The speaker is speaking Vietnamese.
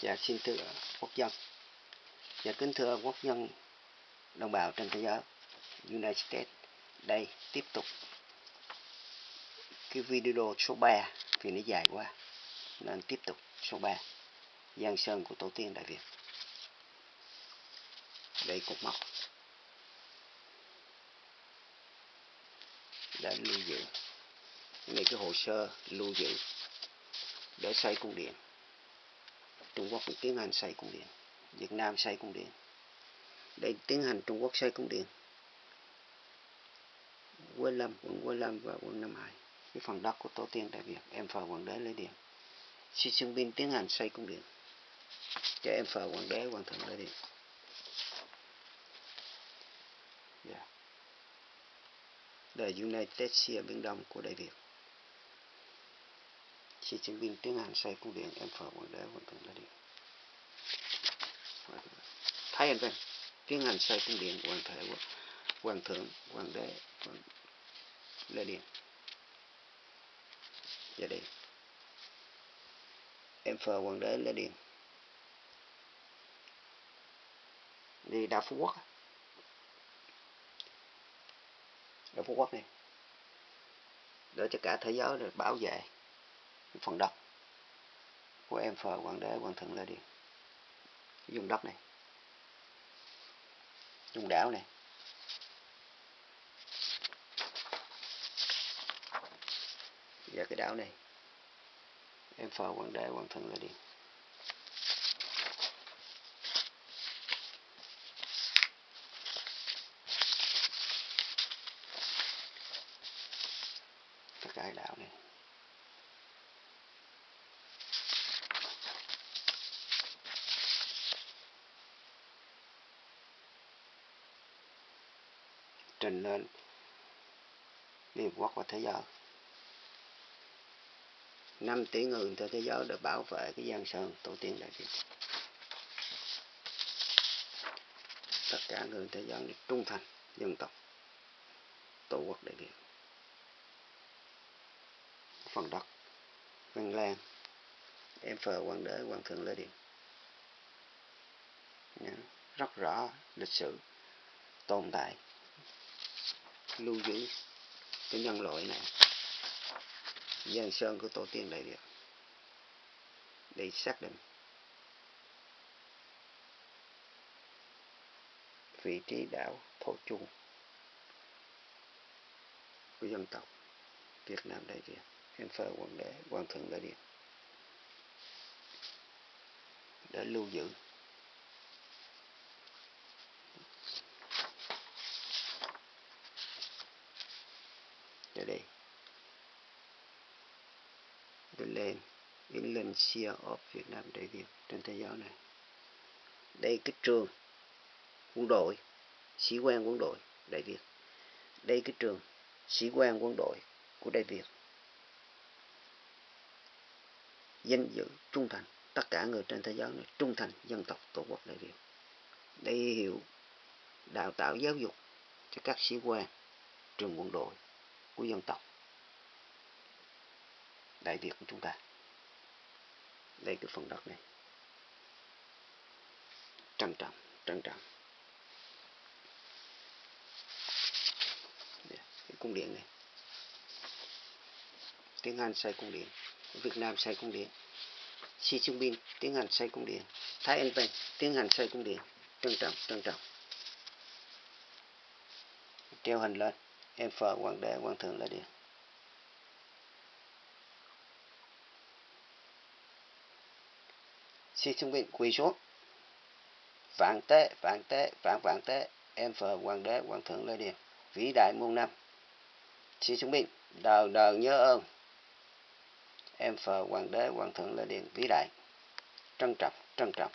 Dạ xin thưa quốc dân. Dạ kính thưa quốc dân, đồng bào trên thế giới, United States, Đây, tiếp tục cái video số 3 vì nó dài quá, nên tiếp tục số 3 Giang Sơn của Tổ tiên Đại Việt. Đây cột mốc. Để lưu giữ. Đây cái hồ sơ lưu giữ để xây cung điện. Trung Quốc tiến hành xây cung điện. Việt Nam xây cung điện. Để tiến hành Trung Quốc xây cung điện. Quế Lâm, quận Quế Lâm và quận Nam Hải. Cái phần đất của tổ tiên Đại Việt em phờ hoàng đế lấy điện. Xi Jinping tiến hành xây cung điện. Cho em phờ hoàng đế hoàng thượng lấy điện. Yeah. đời United States Biển Đông của Đại Việt. Xi binh tiếng Hàn xây cung điện, em phờ hoàng đế hoàng thượng lấy điện Thái Anh Văn tiếng hàn xây cung điện hoàng thể hoàng thượng hoàng đế hoàng lê điện gia dạ đình em phờ hoàng đế lê điện đi đa phú quốc đa phú quốc này. Để cho cả thế giới được bảo vệ phần đất của em phờ hoàng đế, hoàng thượng lê điện dùng đất này. Dùng đảo này. Và cái đảo này. Em phờ hoàng đế, hoàng thượng lê điền tất cả cái đảo này. Trình lên. Liên Hợp Quốc và thế giới. 5 tỷ người trên thế giới để bảo vệ cái giang sơn, tổ tiên đại việt. Tất cả người thế giới trung thành, dân tộc, tổ quốc đại việt. Phần đất, văn lan, em phờ, hoàng đế, hoàng thượng lê điện rất rõ lịch sử, tồn tại lưu giữ cái nhân loại này. Dân sơn của tổ tiên đại việt để xác định vị trí đảo thổ chu của dân tộc Việt Nam Đại Việt em phơ hoàng đế hoàng thượng đại điện để lưu giữ. Ở đây. The land Indonesia of Việt Nam Đại Việt trên thế giới này. Đây cái trường quân đội, sĩ quan quân đội Đại Việt. Đây cái trường sĩ quan quân đội của Đại Việt. Danh dự trung thành, tất cả người trên thế giới này trung thành dân tộc tổ quốc Đại Việt. Đây hiệu đào tạo giáo dục cho các sĩ quan trường quân đội của dân tộc Đại Việt của chúng ta. Đây cái phần đất này. Trân trọng, trân trọng. Cái cung điện này. Tiếng Anh xây cung điện. Việt Nam xây cung điện. Xi Jinping tiếng Anh xây cung điện. Thái Anh Văn tiếng Anh xây cung điện. Trân trọng, trân trọng. Treo hình lên. Em phờ hoàng đế, quan thượng là điện. Xi Jinping quỳ xuống vạn tế vạn tế vạn vạn tế. Em phờ hoàng đế quan thượng lê điền. Vĩ đại muôn năm. Xi Jinping đời đời nhớ ơn. Em phờ hoàng đế quan thượng lê điền. Vĩ đại. Trân trọng trân trọng.